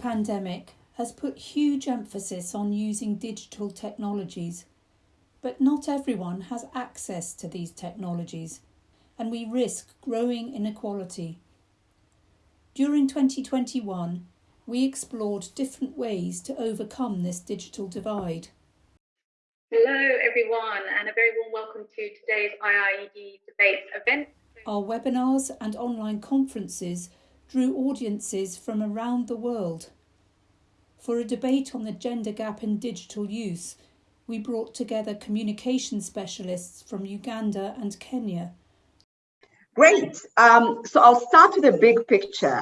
pandemic has put huge emphasis on using digital technologies, but not everyone has access to these technologies, and we risk growing inequality. During 2021, we explored different ways to overcome this digital divide. Hello, everyone, and a very warm welcome to today's IIED Debates event. Our webinars and online conferences drew audiences from around the world. For a debate on the gender gap in digital use, we brought together communication specialists from Uganda and Kenya. Great. Um, so I'll start with a big picture.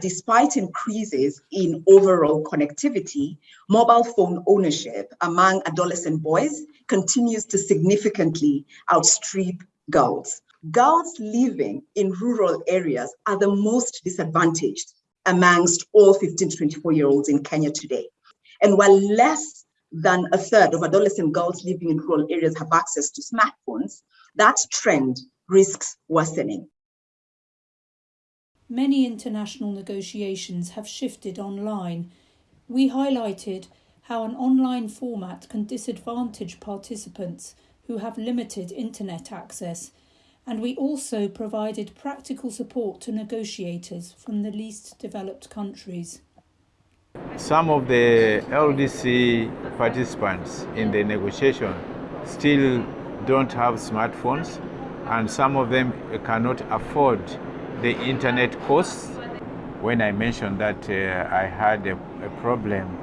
Despite increases in overall connectivity, mobile phone ownership among adolescent boys continues to significantly outstrip girls. Girls living in rural areas are the most disadvantaged amongst all 15 to 24 year olds in Kenya today. And while less than a third of adolescent girls living in rural areas have access to smartphones, that trend risks worsening. Many international negotiations have shifted online. We highlighted how an online format can disadvantage participants who have limited internet access and we also provided practical support to negotiators from the least developed countries. Some of the LDC participants in the negotiation still don't have smartphones and some of them cannot afford the internet costs. When I mentioned that uh, I had a, a problem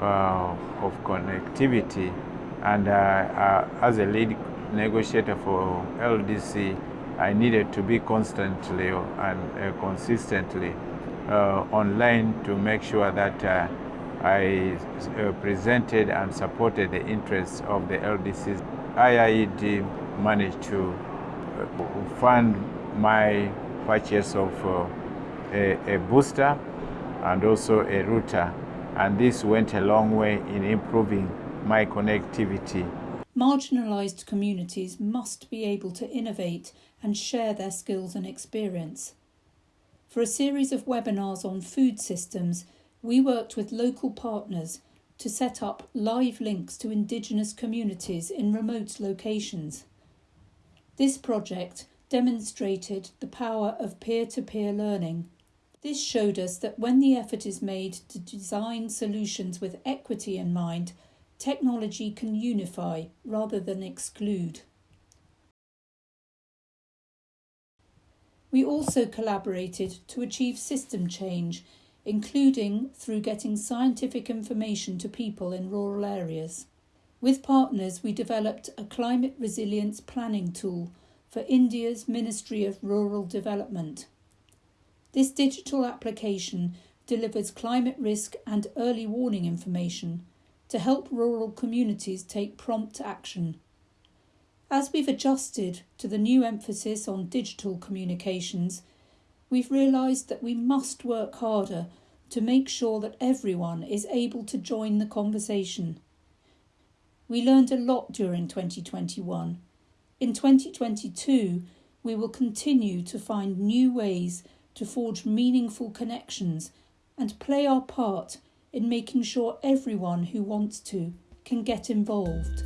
uh, of connectivity and uh, uh as a lead negotiator for LDC, I needed to be constantly and uh, consistently uh, online to make sure that uh, I presented and supported the interests of the LDCs. IIED managed to fund my purchase of a, a booster and also a router and this went a long way in improving my connectivity marginalised communities must be able to innovate and share their skills and experience. For a series of webinars on food systems, we worked with local partners to set up live links to Indigenous communities in remote locations. This project demonstrated the power of peer to peer learning. This showed us that when the effort is made to design solutions with equity in mind, technology can unify rather than exclude. We also collaborated to achieve system change, including through getting scientific information to people in rural areas. With partners, we developed a climate resilience planning tool for India's Ministry of Rural Development. This digital application delivers climate risk and early warning information to help rural communities take prompt action. As we've adjusted to the new emphasis on digital communications, we've realised that we must work harder to make sure that everyone is able to join the conversation. We learned a lot during 2021. In 2022, we will continue to find new ways to forge meaningful connections and play our part in making sure everyone who wants to can get involved.